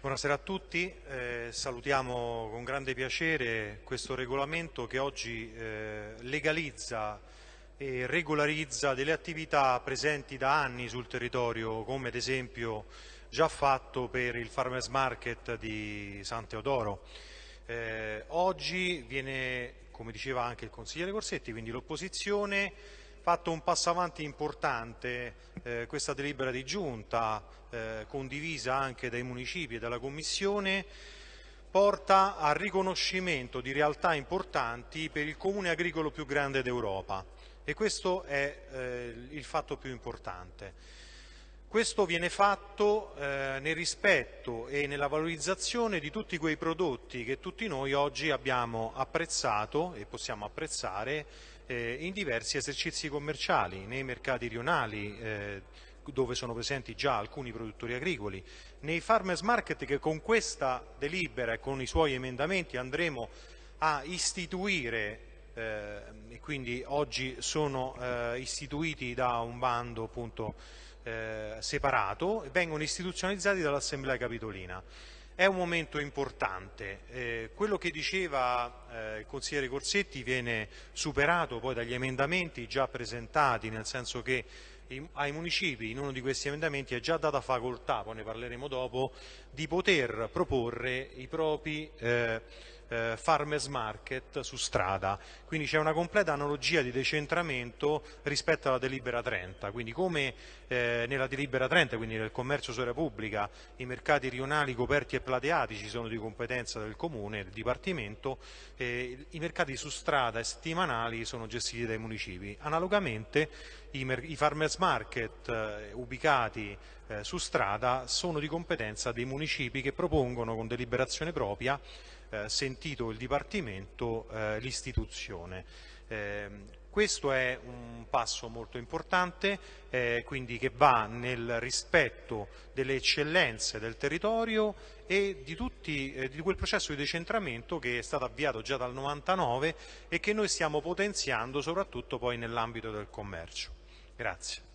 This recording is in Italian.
Buonasera a tutti, eh, salutiamo con grande piacere questo regolamento che oggi eh, legalizza e regolarizza delle attività presenti da anni sul territorio come ad esempio già fatto per il Farmers Market di San Teodoro. Eh, oggi viene, come diceva anche il consigliere Corsetti, quindi l'opposizione fatto un passo avanti importante eh, questa delibera di giunta, eh, condivisa anche dai municipi e dalla Commissione, porta al riconoscimento di realtà importanti per il comune agricolo più grande d'Europa e questo è eh, il fatto più importante. Questo viene fatto eh, nel rispetto e nella valorizzazione di tutti quei prodotti che tutti noi oggi abbiamo apprezzato e possiamo apprezzare eh, in diversi esercizi commerciali, nei mercati rionali, eh, dove sono presenti già alcuni produttori agricoli, nei farmers market che con questa delibera e con i suoi emendamenti andremo a istituire eh, e quindi oggi sono eh, istituiti da un bando appunto eh, separato e vengono istituzionalizzati dall'Assemblea Capitolina. È un momento importante, eh, quello che diceva eh, il consigliere Corsetti viene superato poi dagli emendamenti già presentati, nel senso che ai municipi in uno di questi emendamenti è già data facoltà, poi ne parleremo dopo, di poter proporre i propri eh, farmers market su strada, quindi c'è una completa analogia di decentramento rispetto alla delibera 30, quindi come eh, nella delibera 30, quindi nel commercio su pubblica, i mercati rionali coperti e plateatici sono di competenza del comune, del dipartimento, eh, i mercati su strada e settimanali sono gestiti dai municipi. Analogamente i, i farmers market eh, ubicati eh, su strada sono di competenza dei municipi che propongono con deliberazione propria eh, sentito il Dipartimento, eh, l'istituzione. Eh, questo è un passo molto importante, eh, quindi che va nel rispetto delle eccellenze del territorio e di, tutti, eh, di, quel processo di decentramento che è stato avviato già dal 99 e che noi stiamo potenziando soprattutto poi nell'ambito del commercio. Grazie.